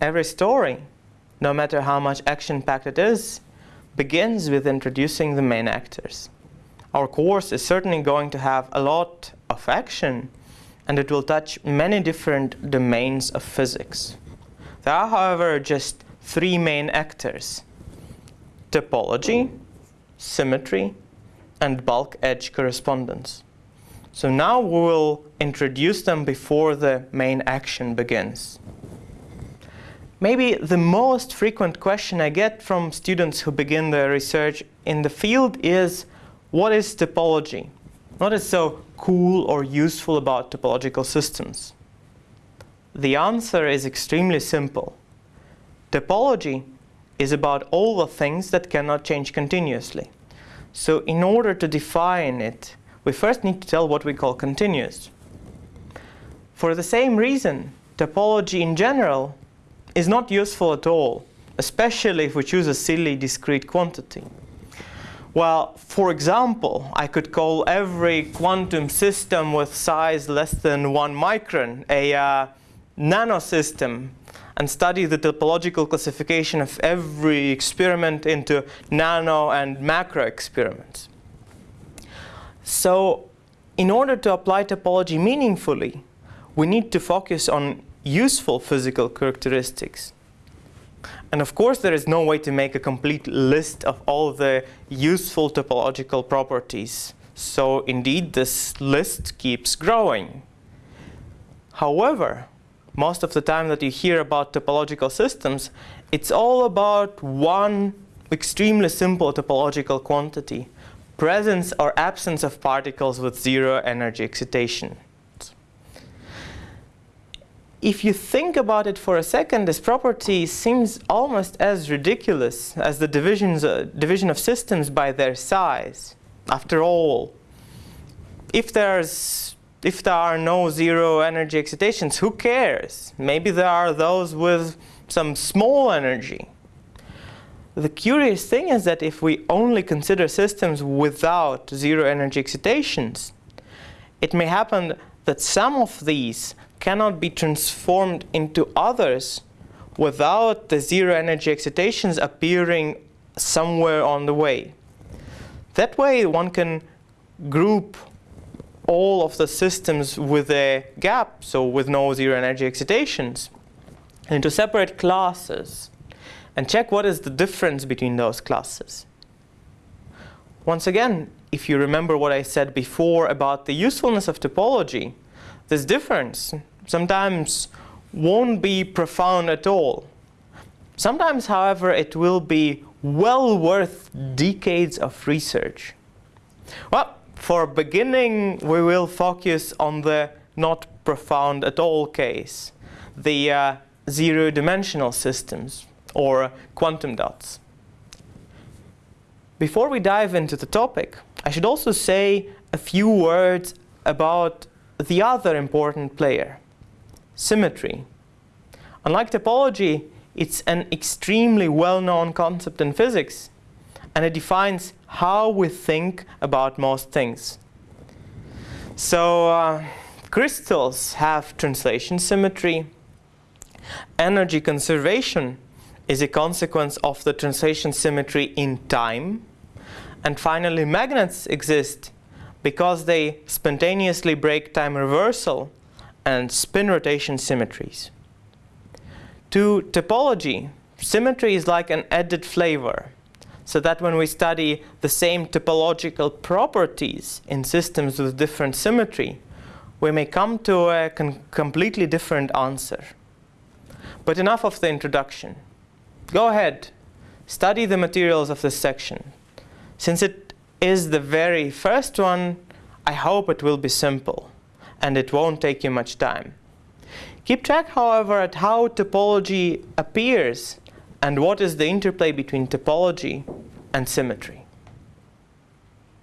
every story, no matter how much action-packed it is, begins with introducing the main actors. Our course is certainly going to have a lot of action, and it will touch many different domains of physics. There are, however, just three main actors. Topology, symmetry, and bulk edge correspondence. So now we will introduce them before the main action begins. Maybe the most frequent question I get from students who begin their research in the field is, what is topology? What is so cool or useful about topological systems? The answer is extremely simple. Topology is about all the things that cannot change continuously. So in order to define it, we first need to tell what we call continuous. For the same reason, topology in general is not useful at all, especially if we choose a silly discrete quantity. Well, for example, I could call every quantum system with size less than one micron a uh, nanosystem and study the topological classification of every experiment into nano and macro experiments. So in order to apply topology meaningfully, we need to focus on useful physical characteristics. And of course, there is no way to make a complete list of all the useful topological properties. So indeed, this list keeps growing. However, most of the time that you hear about topological systems, it's all about one extremely simple topological quantity, presence or absence of particles with zero energy excitation if you think about it for a second, this property seems almost as ridiculous as the divisions, uh, division of systems by their size. After all, if there's if there are no zero energy excitations, who cares? Maybe there are those with some small energy. The curious thing is that if we only consider systems without zero energy excitations, it may happen that some of these cannot be transformed into others without the zero energy excitations appearing somewhere on the way. That way one can group all of the systems with a gap, so with no zero energy excitations, into separate classes and check what is the difference between those classes. Once again, if you remember what I said before about the usefulness of topology, this difference sometimes won't be profound at all. Sometimes, however, it will be well worth decades of research. Well, for beginning, we will focus on the not profound at all case, the uh, zero-dimensional systems, or quantum dots. Before we dive into the topic, I should also say a few words about the other important player, symmetry. Unlike topology, it's an extremely well-known concept in physics, and it defines how we think about most things. So uh, crystals have translation symmetry. Energy conservation is a consequence of the translation symmetry in time. And finally, magnets exist because they spontaneously break time reversal and spin rotation symmetries. To topology, symmetry is like an added flavor, so that when we study the same topological properties in systems with different symmetry, we may come to a completely different answer. But enough of the introduction. Go ahead, study the materials of this section. Since it is the very first one, I hope it will be simple and it won't take you much time. Keep track, however, at how topology appears and what is the interplay between topology and symmetry.